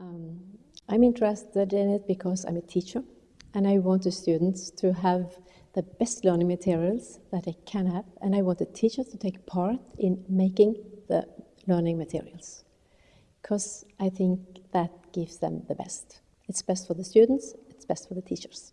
Um, I'm interested in it because I'm a teacher and I want the students to have the best learning materials that they can have and I want the teachers to take part in making the learning materials because I think that gives them the best. It's best for the students, it's best for the teachers.